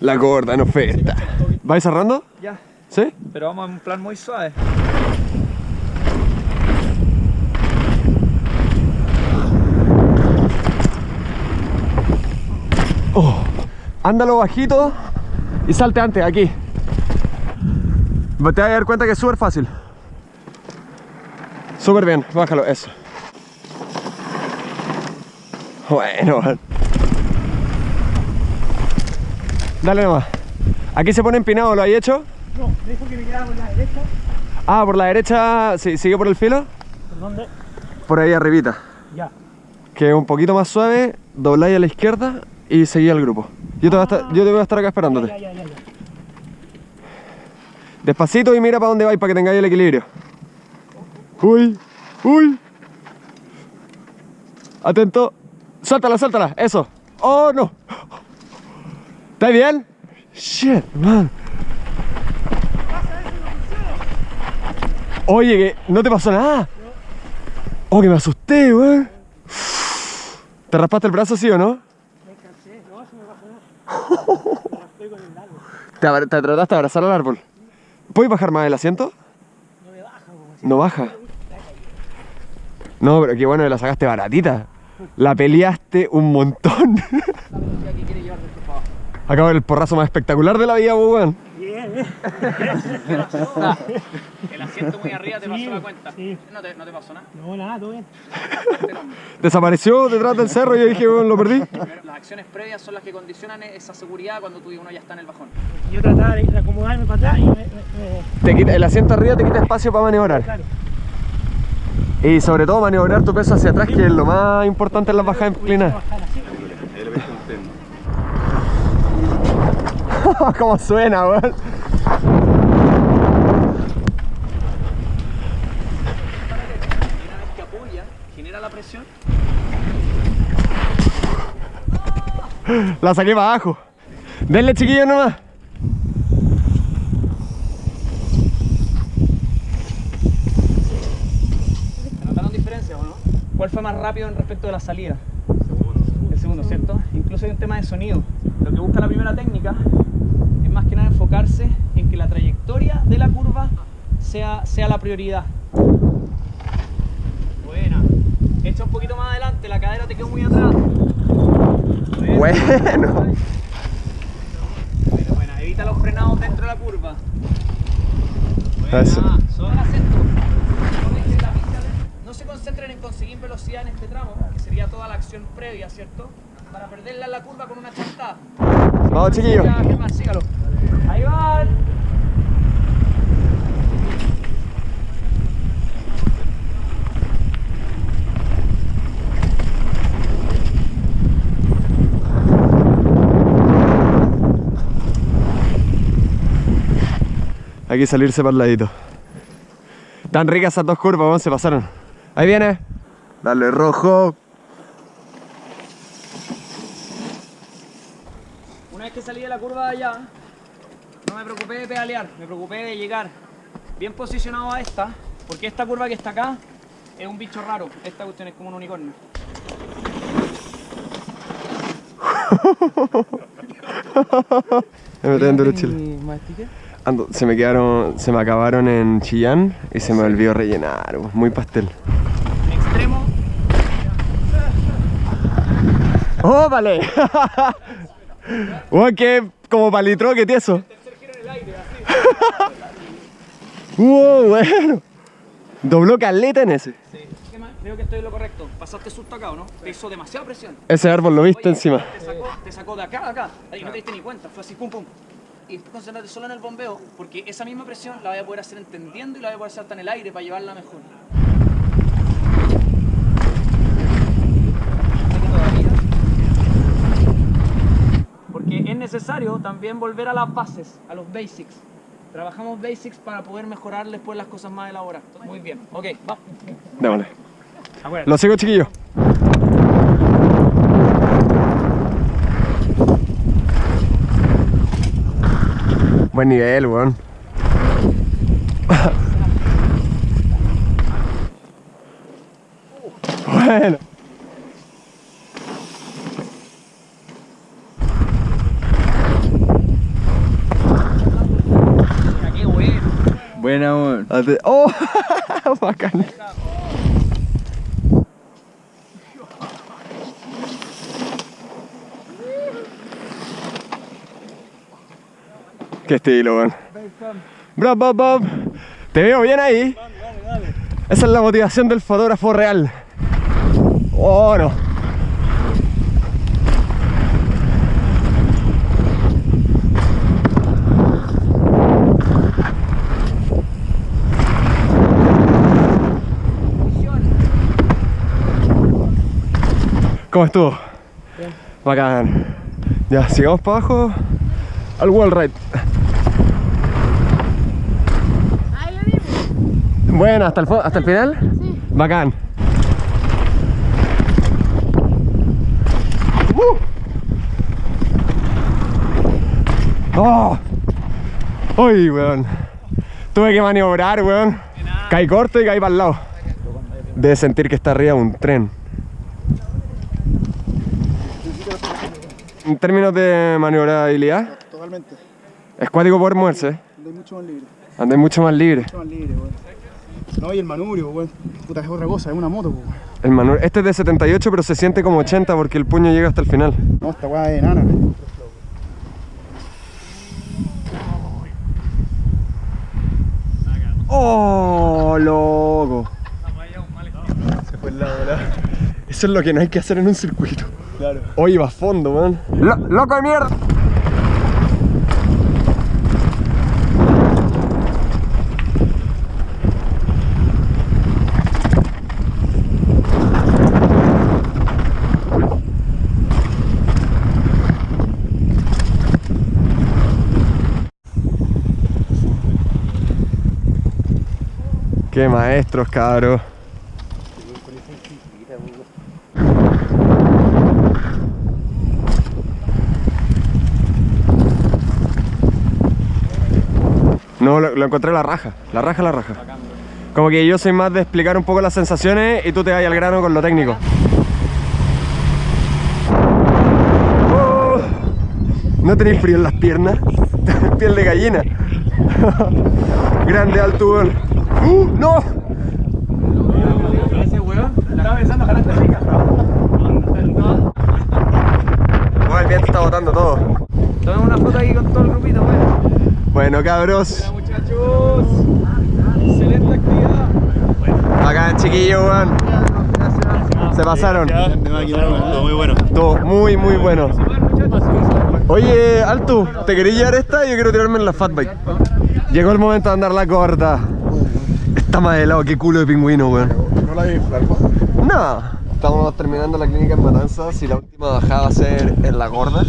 La gorda en oferta. ¿Vais cerrando? Ya, ¿Sí? pero vamos en un plan muy suave. Oh, ándalo bajito y salte antes, aquí. Te vas a dar cuenta que es súper fácil. Súper bien, bájalo, eso. Bueno. Dale nomás. Aquí se pone empinado, ¿lo hay hecho? No, me dijo que me quedara por la derecha. Ah, por la derecha, sí, sigue por el filo. ¿Por dónde? Por ahí arribita. Ya. Que un poquito más suave, dobláis a la izquierda y seguí al grupo. Yo te, voy a estar, yo te voy a estar acá esperándote. Ya, ya, ya, ya. Despacito y mira para dónde vais para que tengáis el equilibrio. Uy, uy. Atento. Suéltala, suéltala. Eso. Oh, no. ¿Estás bien? Shit, man. Oye, que no te pasó nada. Oh, que me asusté, weón. ¿Te raspaste el brazo, sí o no? Me cansé. No, eso me pasó nada. Estoy con el árbol. ¿Te, trataste de abrazar al árbol? ¿Puedes bajar más el asiento? No me baja, No baja. No, pero qué bueno que la sacaste baratita. La peleaste un montón. Acabo el porrazo más espectacular de la vida, pues, weón. Bien, eh. El asiento muy arriba te Sí, pasó la cuenta. sí. No te, no te pasó nada. No, nada, todo bien. Desapareció detrás del cerro y yo dije, weón, lo perdí. Primero, Las acciones previas son las que condicionan esa seguridad cuando tú uno ya está en el bajón. Yo trataba de acomodarme para atrás y me, me, me- Te quita, el asiento arriba te quita espacio para maniobrar. Claro. Y sobre todo maniobrar tu peso hacia atrás, que es lo más importante en las bajadas inclinadas. ¿Cómo suena, weón? Genera la presión. La saqué para abajo. Denle chiquillo nomás. ¿Se notaron diferencias o no? ¿Cuál fue más rápido en respecto de la salida? El segundo, ¿cierto? Incluso hay un tema de sonido. Lo que busca la primera técnica es más que nada enfocarse en que la trayectoria de la curva sea, sea la prioridad. Buena. Echa un poquito más adelante, la cadera te quedó muy atrás. Buena. Bueno. Buena. Evita los frenados dentro de la curva. Buena. Eso. Son acento. No se concentren en conseguir velocidad en este tramo, que sería toda la acción previa, ¿cierto? Para perderla en la curva con una chantada. Vamos, chiquillos. Ahí van. Hay que salirse para el ladito. Tan ricas esas dos curvas, weón, se pasaron. Ahí viene. Dale rojo. Una vez que salí de la curva de allá, no me preocupé de pedalear, me preocupé de llegar bien posicionado a esta, porque esta curva que está acá es un bicho raro. Esta cuestión es como un unicornio. Me metí en duro chile. Ando, se me quedaron, se me acabaron en Chillán y se me olvidó rellenar, muy pastel. Extremo, ¡Oh, vale! Weón, que como palitro que tieso. ¡Wow, bueno! Dobló caleta en ese. Sí. ¿Qué más? Creo que estoy en lo correcto. Pasaste susto acá, ¿o no? Te hizo demasiada presión. Ese árbol lo viste Oye, encima. Te sacó, te sacó de acá a acá. Ahí no te diste ni cuenta. Fue así, pum, pum. Y después concéntrate solo en el bombeo, porque esa misma presión la voy a poder hacer entendiendo y la voy a poder hacer hasta en el aire para llevarla mejor. Aquí todavía. Porque es necesario también volver a las bases, a los basics. Trabajamos basics para poder mejorar después las cosas más elaboradas. Muy bien, ok, va. Démosle. Lo sigo, chiquillo. Buen nivel, weón. bueno. Buena, weón. Ate- ¡Oh! Bacán. Qué estilo, weón. Bro, Bob, Bob. Te veo bien ahí. Esa es la motivación del fotógrafo real. Oh, no. ¿Cómo estuvo? Bacán. Ya, sigamos para abajo al wall ride. Ahí lo vimos. Bueno, ¿hasta el, hasta el final? Sí. Bacán. ¡Uh! ¡Oh! ¡Uy, weón! Tuve que maniobrar, weón. Caí corto y caí para el lado. De sentir que está arriba un tren. En términos de maniobrabilidad, Totalmente. es cuático poder moverse. Andáis mucho más libre. Andé mucho más libre. Mucho más libre, weón. No, y el manubrio, weón. Puta, es otra cosa, es una moto, weón. El manubrio- este es de 78, pero se siente como 80 porque el puño llega hasta el final. No, esta weá es enana. ¡Oh, loco! Se fue el lado, Eso es lo que no hay que hacer en un circuito. Claro. Oye, va a fondo, man. ¡Loco de mierda! Qué maestros, cabros. No, lo, lo encontré la raja, la raja, la raja. Como que yo soy más de explicar un poco las sensaciones y tú te vas al grano con lo técnico. Oh, ¿No tenéis frío en las piernas? Piel de gallina. Grande alto, weón. ¡Uh! ¡No! Ese weón estaba pensando ojalá te rica. Bueno, el viento está botando todo. Tomemos una foto aquí con todo el grupito, weón. Bueno, cabros. muchachos. Excelente actividad. Acá, chiquillo, weón. Se pasaron. Weón. Todo muy bueno. Todo muy, muy bueno. Oye, Alto, ¿te quería llevar esta? Yo quiero tirarme en la fatbike. Llegó el momento de andar la corta. Está más helado, qué culo de pingüino, weón. No la vi, flaco. No. Estamos terminando la clínica en Matanzas y la última bajada va a ser en la gorda.